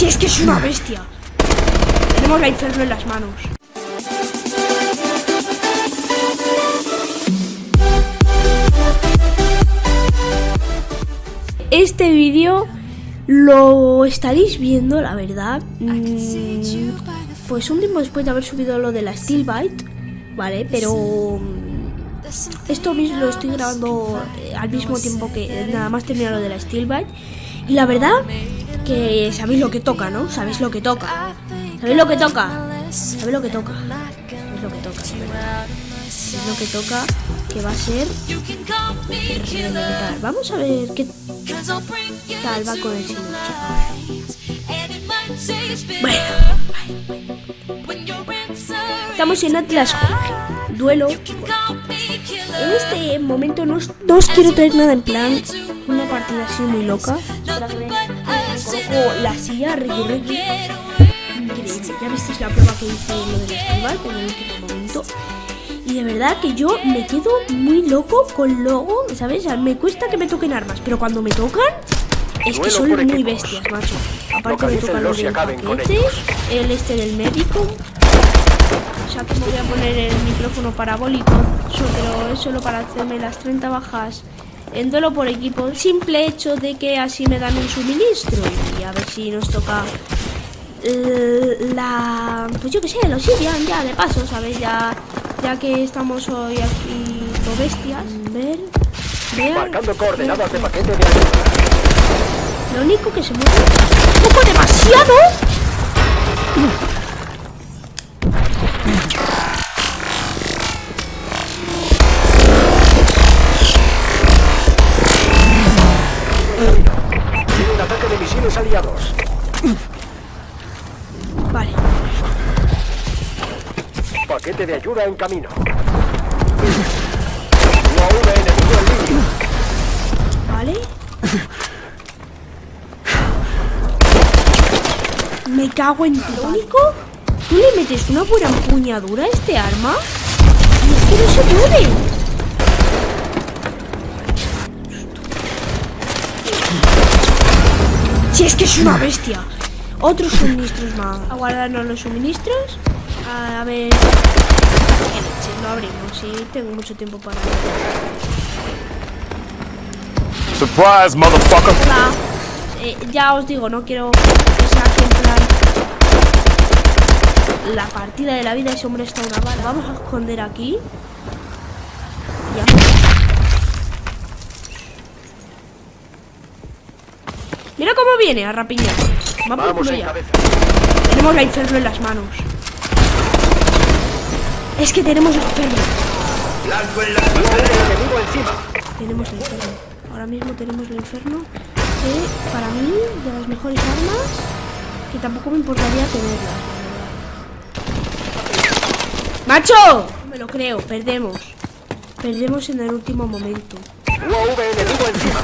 Si es que es una bestia. Tenemos la inferno en las manos. Este vídeo lo estaréis viendo, la verdad. mm, Pues un tiempo después de haber subido lo de la Steel Bite, ¿vale? Pero mm, esto mismo lo estoy grabando eh, al mismo tiempo que nada más terminar lo de la Steel Bite. Y la verdad que sabéis lo que toca, ¿no? Sabéis lo que toca. ¿Sabéis lo que toca? ¿Sabéis lo que toca? ¿Sabéis lo que toca? ¿Sabéis lo que toca? Que va a ser. Vamos a ver qué tal va con el. Bueno, estamos en Atlas. Duelo. En este momento no no os quiero traer nada en plan una partida así muy loca. Coloco la silla, Ricky Ricky. Increíble. Ya visteis la prueba que hice lo del festival en el último momento. Y de verdad que yo me quedo muy loco con logo, ¿sabes? O sea, me cuesta que me toquen armas, pero cuando me tocan es que son muy bestias, macho. Aparte me tocan los del paquete, el este del médico. O sea, que me voy a poner el micrófono parabólico, pero es solo para hacerme las 30 bajas en duelo por equipo. Simple hecho de que así me dan un suministro. Y a ver si nos toca eh, la pues yo que sé lo Sirian ya de paso sabes ya ya que estamos hoy aquí todo bestias ver ver Marcando coordenadas de paquete de lo único que se mueve un poco demasiado de ayuda en camino. UAV enemigo en línea. vale me cago en tu único tú le metes una buena empuñadura a este arma y es que no se mueve Si es que es una bestia. Otros suministros más. A guardarnos los suministros. A ver. Lo abrimos. Sí, tengo mucho tiempo para. Surprise, motherfucker! Hola. Eh, ya os digo, no quiero que sea aquí en plan. La partida de la vida, ese hombre está una bala. Vamos a esconder aquí. Ya. Mira cómo viene a rapiñar. Va por Vamos en cabeza. Tenemos la inferno en las manos. Es que tenemos la inferno. UAV enemigo encima. Tenemos la inferno. Ahora mismo tenemos la inferno. Que para mí, de las mejores armas, que tampoco me importaría tenerla. la. ¡Macho! No me lo creo, perdemos. Perdemos en el último momento. UAV enemigo encima.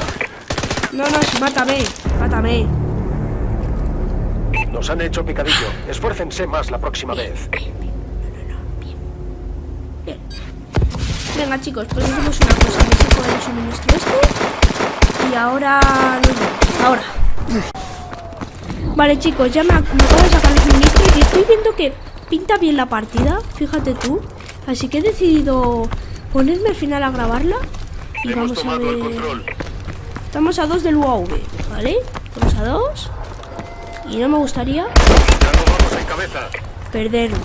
No, no, mátame, mátame. Nos han hecho picadillo. Esfuércense más la próxima vez. Venga, chicos, pues hacemos una cosa. Me saco el suministro este. Y ahora nos vemos. Ahora. Vale, chicos, ya me, ac- me acabo de sacar el suministro y estoy viendo que pinta bien la partida. Fíjate tú. Así que he decidido ponerme al final a grabarla. Y vamos a ver. Estamos a dos del UAV, ¿vale? Estamos a dos. Y no me gustaría Ya no vamos en cabeza. perderlo.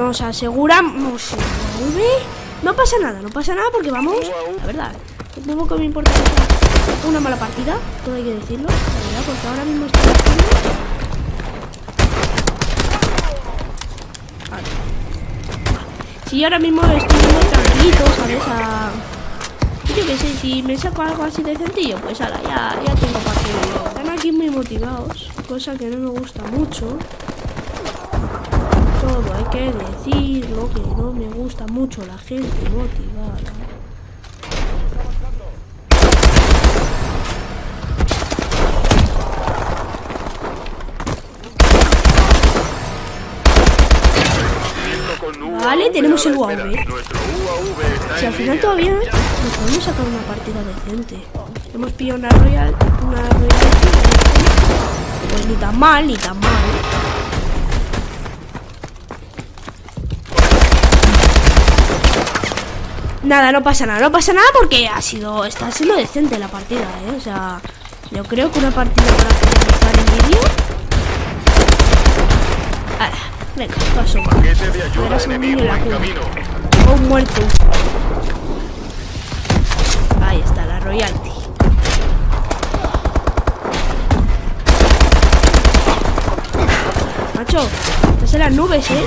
Nos aseguramos. No pasa nada, no pasa nada porque vamos. La verdad, supongo que me importa una mala partida, todo hay que decirlo, la verdad, porque ahora mismo estoy. Vale. Si yo ahora mismo estoy muy tranquilito, ¿sabes? A... Yo qué sé, si me saco algo así de sencillo, pues ahora ya, ya tengo partido. Están aquí muy motivados, cosa que no me gusta mucho hay que decirlo, que no me gusta mucho la gente motivada. Vale, tenemos el UAV. Si al final todavía nos podemos sacar una partida decente. Hemos pillado una Royal. Una Royal. Pues ni tan mal, ni tan mal. Nada, no pasa nada, no pasa nada porque ha sido, está siendo decente la partida, ¿eh? O sea, yo creo que una partida para finalizar el vídeo. Ahora, venga, paso. Verás un niño en la cuna. muerto. Ahí está la royalty. Macho, estás en las nubes, ¿eh?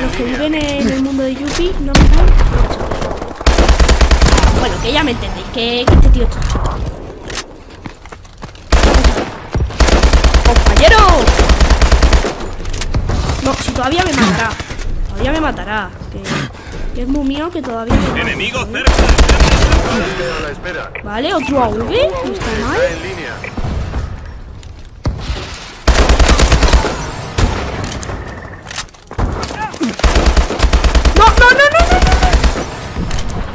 Los que viven en el mundo de Yuppie no me que ya me entendéis, que, que este tío es tonto. ¡Compañero! No, si todavía me matará. Todavía me matará. Que, que es muy mío que todavía me. Enemigo cerca. Vale, otro AV. No está mal. Está en línea. No, no, no, no, no, no, no.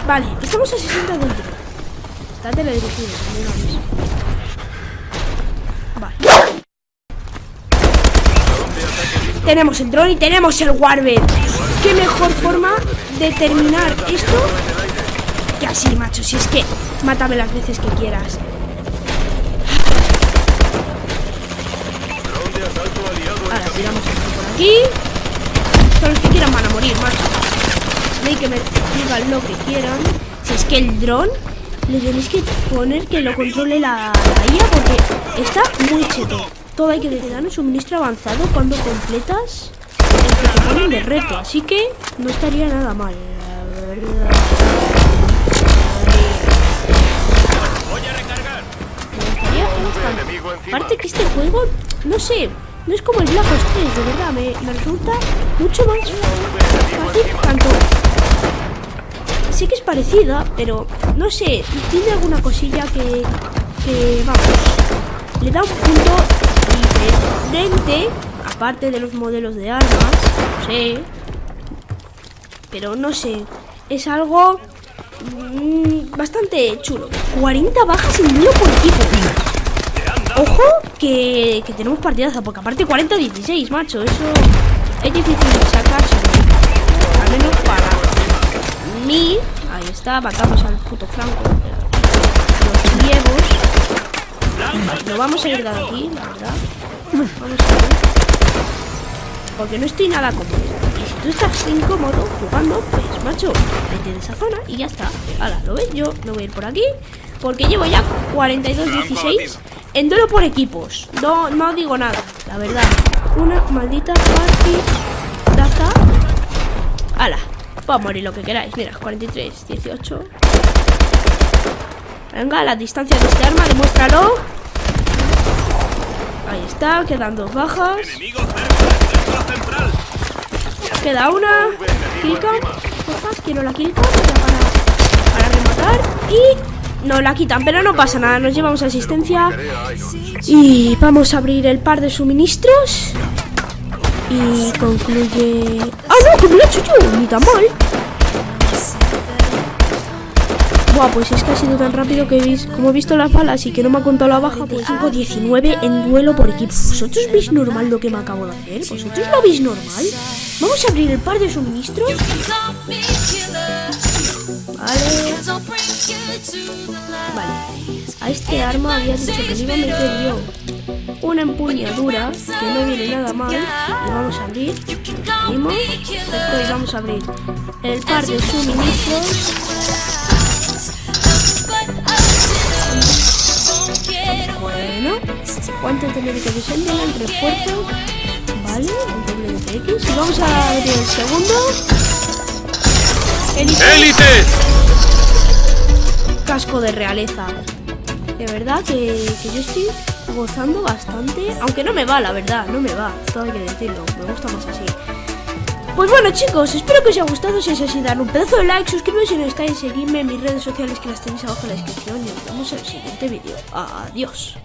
Vale, estamos a 60 del tren. Está teledirigido, también lo aviso. Vale. Tenemos el dron y tenemos el Warbird. ¿Qué mejor forma de terminar esto que así, macho? Si es que mátame las veces que quieras. Ahora tiramos esto por aquí. Todos los que quieran van a morir, macho. Hay que me digan lo que quieran. Si es que el dron le tenéis que poner que lo controle la, la IA porque está muy cheto. Todo hay que dar un suministro avanzado cuando completas el reto. Así que no estaría nada mal, la verdad. Aparte que este juego, no sé, no es como el Black Ops 3, de verdad, me, me resulta mucho más fácil, tanto... Sí que es parecida, pero no sé, tiene alguna cosilla que, que vamos, le da un punto diferente, aparte de los modelos de armas, no sé, pero no sé, es algo mm, bastante chulo. 40 bajas en duelo por equipo. Ojo que, que tenemos partidaza, porque aparte 40-16, macho, eso es difícil sacarse. Ahí está, matamos al puto Franco. Los ciegos. Lo vamos a ir de aquí, la verdad. Vamos a ver. Porque no estoy nada cómodo. Y si tú estás incómodo jugando, pues macho, vete de esa zona y ya está. Ahora, ¿lo ves? Yo me voy a ir por aquí. Porque llevo ya 42-16 en duelo por equipos. No, no digo nada, la verdad. Una maldita partidaza. ¡Hala! Puedo morir lo que queráis. Mira, 43, 18. Venga, la distancia de este arma, demuéstralo. Ahí está, quedan dos bajas. Queda una. Killcam. Quiero la killcam para, para rematar. Y no la quitan, pero no pasa nada. Nos llevamos asistencia. Y vamos a abrir el par de suministros. Y concluye. ¡Ah, no! ¡Que me lo he hecho yo! Ni tan mal. Buah, pues es que ha sido tan rápido que veis, como he visto las balas y que no me ha contado la baja, pues 5-19 en duelo por equipo. ¿Vosotros veis normal lo que me acabo de hacer? ¿Vosotros lo veis normal? Vamos a abrir el par de suministros. Vale. Vale. A este arma había dicho que le iba a meter yo una empuñadura que no viene nada mal. Y vamos a abrir. Abrimos. Esto y vamos a abrir el par de suministros. Bueno, guantes de médico vigente, el refuerzo. Vale, el doble de TX. Y vamos a abrir el segundo. Élite. ¡Élite! casco de realeza. De verdad que, que yo estoy gozando bastante. Aunque no me va, la verdad, no me va. Todo hay que decirlo. Me gusta más así. Pues bueno chicos, espero que os haya gustado. Si es así, dar un pedazo de like, suscribiros si no estáis, seguidme en mis redes sociales que las tenéis abajo en la descripción y nos vemos en el siguiente vídeo. Adiós.